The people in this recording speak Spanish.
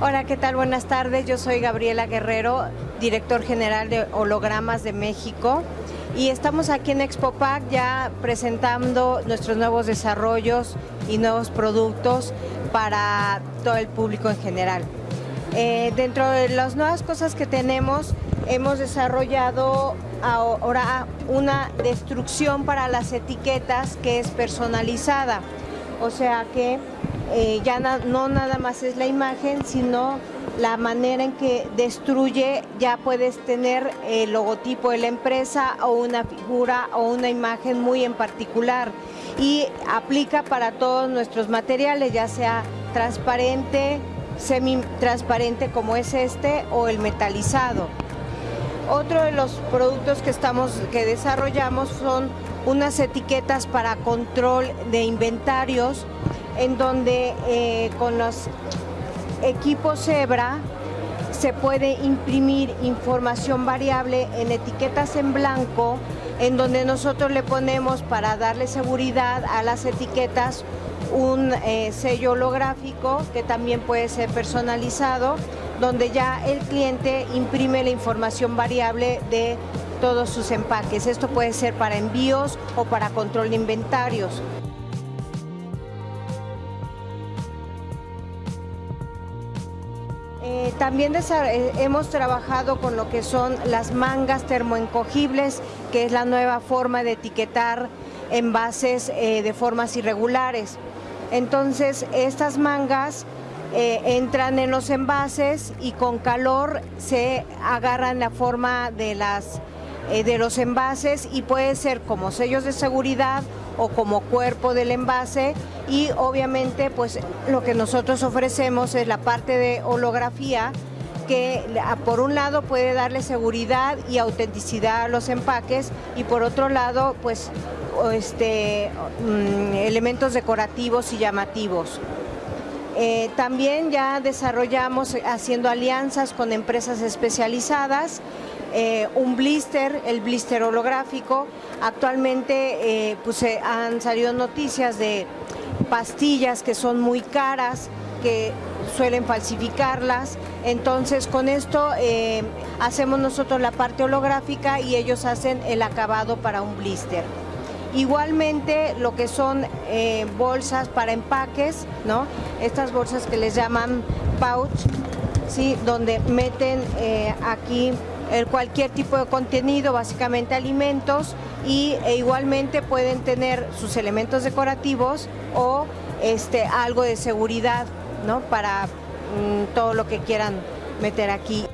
Hola, ¿qué tal? Buenas tardes. Yo soy Gabriela Guerrero, director general de Hologramas de México. Y estamos aquí en Expopac ya presentando nuestros nuevos desarrollos y nuevos productos para todo el público en general. Eh, dentro de las nuevas cosas que tenemos, hemos desarrollado ahora una destrucción para las etiquetas que es personalizada. O sea que eh, ya no nada más es la imagen, sino la manera en que destruye, ya puedes tener el logotipo de la empresa o una figura o una imagen muy en particular y aplica para todos nuestros materiales, ya sea transparente, semi-transparente como es este o el metalizado. Otro de los productos que, estamos, que desarrollamos son unas etiquetas para control de inventarios en donde eh, con los equipos Zebra se puede imprimir información variable en etiquetas en blanco, en donde nosotros le ponemos para darle seguridad a las etiquetas un eh, sello holográfico que también puede ser personalizado, donde ya el cliente imprime la información variable de todos sus empaques. Esto puede ser para envíos o para control de inventarios. Eh, también eh, hemos trabajado con lo que son las mangas termoencogibles, que es la nueva forma de etiquetar envases eh, de formas irregulares. Entonces, estas mangas entran en los envases y con calor se agarran la forma de, las, de los envases y puede ser como sellos de seguridad o como cuerpo del envase y obviamente pues lo que nosotros ofrecemos es la parte de holografía que por un lado puede darle seguridad y autenticidad a los empaques y por otro lado pues este, mm, elementos decorativos y llamativos. Eh, también ya desarrollamos haciendo alianzas con empresas especializadas eh, un blister, el blister holográfico. Actualmente eh, pues, han salido noticias de pastillas que son muy caras, que suelen falsificarlas. Entonces con esto eh, hacemos nosotros la parte holográfica y ellos hacen el acabado para un blister. Igualmente lo que son bolsas para empaques, ¿no? estas bolsas que les llaman pouch, ¿sí? donde meten aquí cualquier tipo de contenido, básicamente alimentos, y e igualmente pueden tener sus elementos decorativos o este, algo de seguridad ¿no? para mm, todo lo que quieran meter aquí.